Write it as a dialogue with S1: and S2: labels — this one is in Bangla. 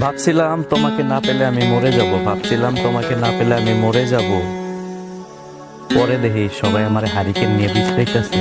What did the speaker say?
S1: ভাবছিলাম তোমাকে না পেলে আমি মরে যাব, ভাবছিলাম তোমাকে না পেলে আমি মরে যাব। পরে দেখি সবাই আমার হারিকেন নিয়ে বিছড়াইতেছে